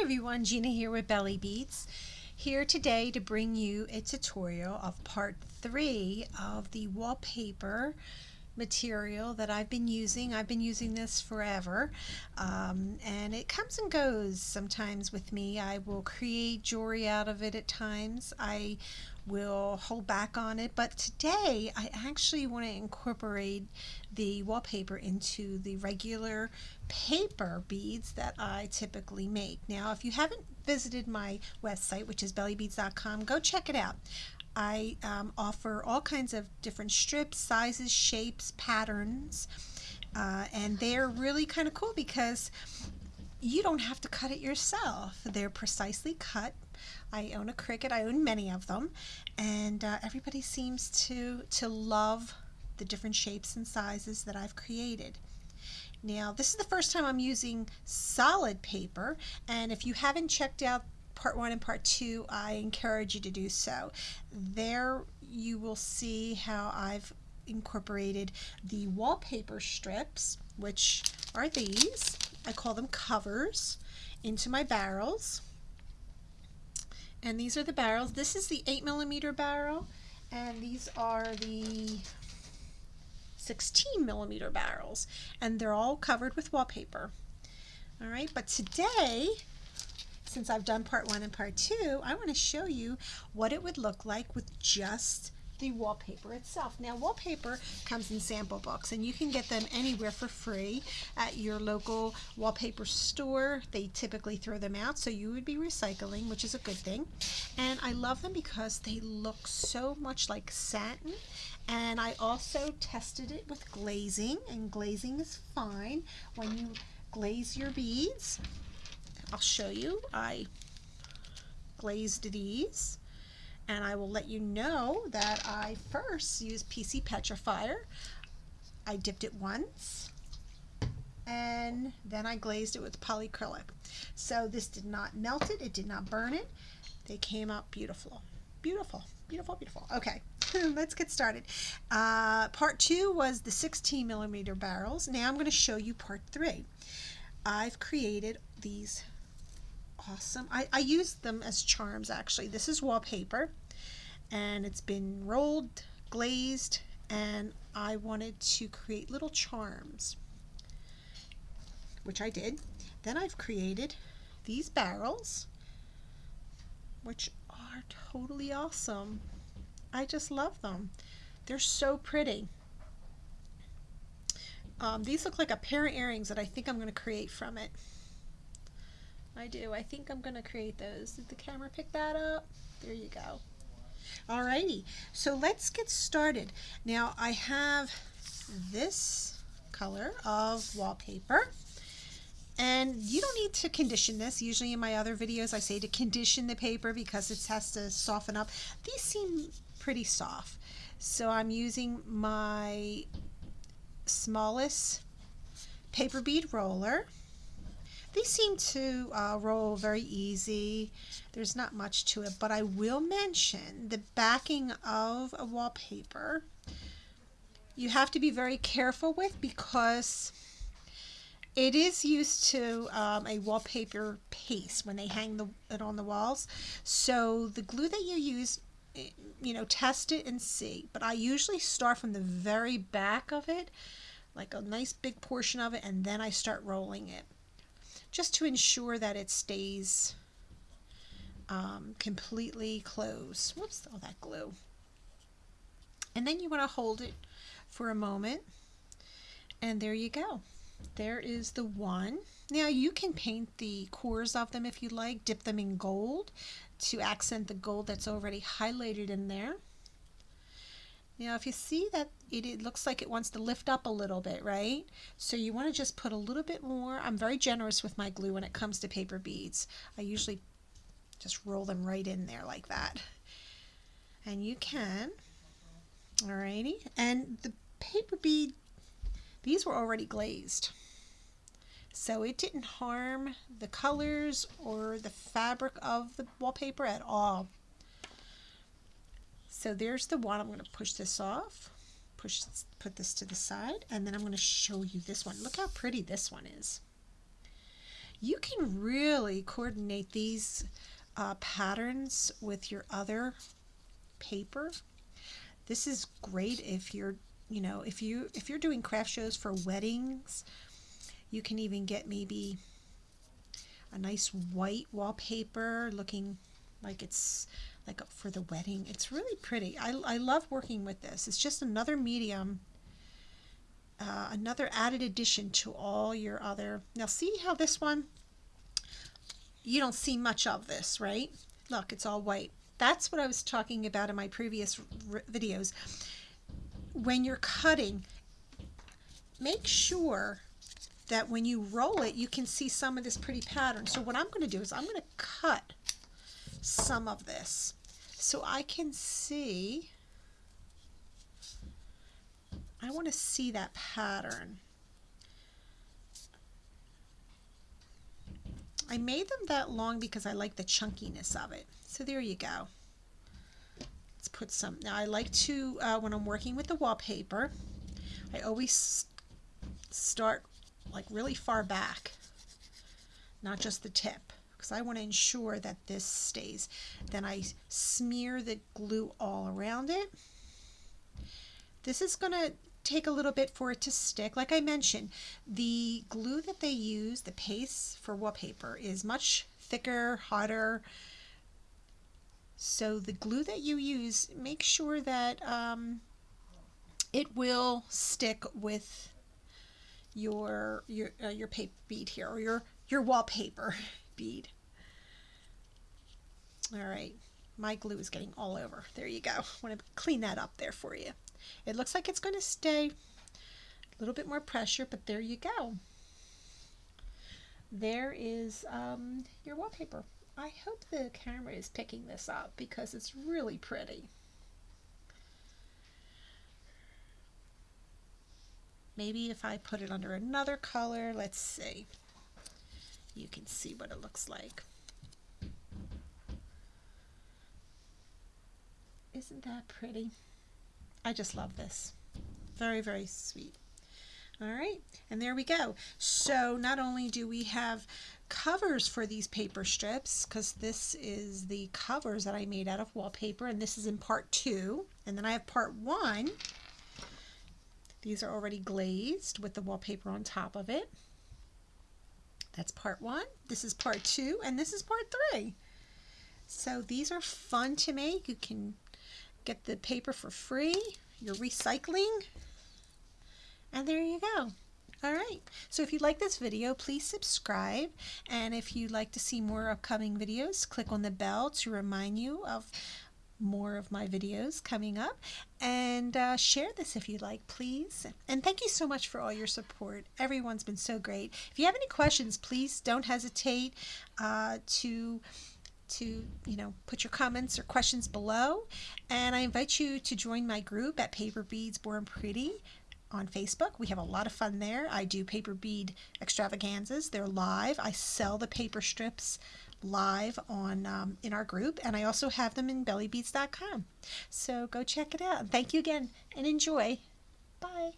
Everyone, Gina here with Belly Beads, Here today to bring you a tutorial of part three of the wallpaper material that I've been using. I've been using this forever um, and it comes and goes sometimes with me. I will create jewelry out of it at times. I will hold back on it but today I actually want to incorporate the wallpaper into the regular paper beads that I typically make. Now if you haven't visited my website which is bellybeads.com go check it out. I um, offer all kinds of different strips, sizes, shapes, patterns, uh, and they're really kind of cool because you don't have to cut it yourself. They're precisely cut. I own a Cricut. I own many of them, and uh, everybody seems to to love the different shapes and sizes that I've created. Now, this is the first time I'm using solid paper, and if you haven't checked out part one and part two, I encourage you to do so. There you will see how I've incorporated the wallpaper strips, which are these. I call them covers, into my barrels. And these are the barrels. This is the 8 millimeter barrel, and these are the 16 millimeter barrels, and they're all covered with wallpaper. All right, but today since I've done part one and part two, I want to show you what it would look like with just the wallpaper itself. Now wallpaper comes in sample books and you can get them anywhere for free at your local wallpaper store. They typically throw them out so you would be recycling which is a good thing and I love them because they look so much like satin and I also tested it with glazing and glazing is fine when you glaze your beads I'll show you. I glazed these and I will let you know that I first used PC Petrifier. I dipped it once and then I glazed it with polyacrylic. So this did not melt it, it did not burn it. They came out beautiful. Beautiful, beautiful, beautiful. Okay, let's get started. Uh, part two was the 16 millimeter barrels. Now I'm going to show you part three. I've created these awesome. I, I use them as charms actually. This is wallpaper and it's been rolled, glazed, and I wanted to create little charms, which I did. Then I've created these barrels, which are totally awesome. I just love them. They're so pretty. Um, these look like a pair of earrings that I think I'm going to create from it. I do. I think I'm going to create those. Did the camera pick that up? There you go. Alrighty, so let's get started. Now I have this color of wallpaper and you don't need to condition this. Usually in my other videos I say to condition the paper because it has to soften up. These seem pretty soft. So I'm using my smallest paper bead roller these seem to uh, roll very easy. There's not much to it, but I will mention the backing of a wallpaper. You have to be very careful with because it is used to um, a wallpaper paste when they hang the, it on the walls. So the glue that you use, eh, you know, test it and see. But I usually start from the very back of it, like a nice big portion of it, and then I start rolling it just to ensure that it stays um, completely closed. Whoops, all that glue. And then you want to hold it for a moment. And there you go. There is the one. Now you can paint the cores of them if you like, dip them in gold to accent the gold that's already highlighted in there. Now if you see that it, it, looks like it wants to lift up a little bit, right? So you want to just put a little bit more. I'm very generous with my glue when it comes to paper beads. I usually just roll them right in there like that. And you can, alrighty. And the paper bead, these were already glazed. So it didn't harm the colors or the fabric of the wallpaper at all. So there's the one. I'm going to push this off, push, put this to the side, and then I'm going to show you this one. Look how pretty this one is. You can really coordinate these uh, patterns with your other paper. This is great if you're, you know, if you if you're doing craft shows for weddings, you can even get maybe a nice white wallpaper looking like it's like for the wedding. It's really pretty. I, I love working with this. It's just another medium, uh, another added addition to all your other. Now see how this one, you don't see much of this, right? Look, it's all white. That's what I was talking about in my previous videos. When you're cutting, make sure that when you roll it, you can see some of this pretty pattern. So what I'm going to do is I'm going to cut some of this so I can see, I want to see that pattern. I made them that long because I like the chunkiness of it. So there you go. Let's put some. Now I like to, uh, when I'm working with the wallpaper, I always start like really far back, not just the tip, because I want to ensure that this stays. Then I smear the glue all around it. This is going to take a little bit for it to stick. Like I mentioned, the glue that they use, the paste for wallpaper, is much thicker, hotter. So the glue that you use, make sure that um, it will stick with your your uh, your paper bead here or your your wallpaper bead. All right, my glue is getting all over. There you go. I want to clean that up there for you. It looks like it's going to stay a little bit more pressure, but there you go. There is um, your wallpaper. I hope the camera is picking this up because it's really pretty. Maybe if I put it under another color, let's see. You can see what it looks like. Isn't that pretty? I just love this. Very, very sweet. All right, and there we go. So not only do we have covers for these paper strips, because this is the covers that I made out of wallpaper, and this is in part two. And then I have part one, these are already glazed with the wallpaper on top of it. That's part one. This is part two, and this is part three. So these are fun to make. You can get the paper for free. You're recycling. And there you go. All right. So if you like this video, please subscribe. And if you'd like to see more upcoming videos, click on the bell to remind you of more of my videos coming up and uh, share this if you'd like please and thank you so much for all your support everyone's been so great if you have any questions please don't hesitate uh, to to you know put your comments or questions below and I invite you to join my group at Paper Beads Born Pretty on Facebook. We have a lot of fun there. I do paper bead extravaganzas. They're live. I sell the paper strips live on um, in our group, and I also have them in bellybeads.com. So go check it out. Thank you again, and enjoy. Bye.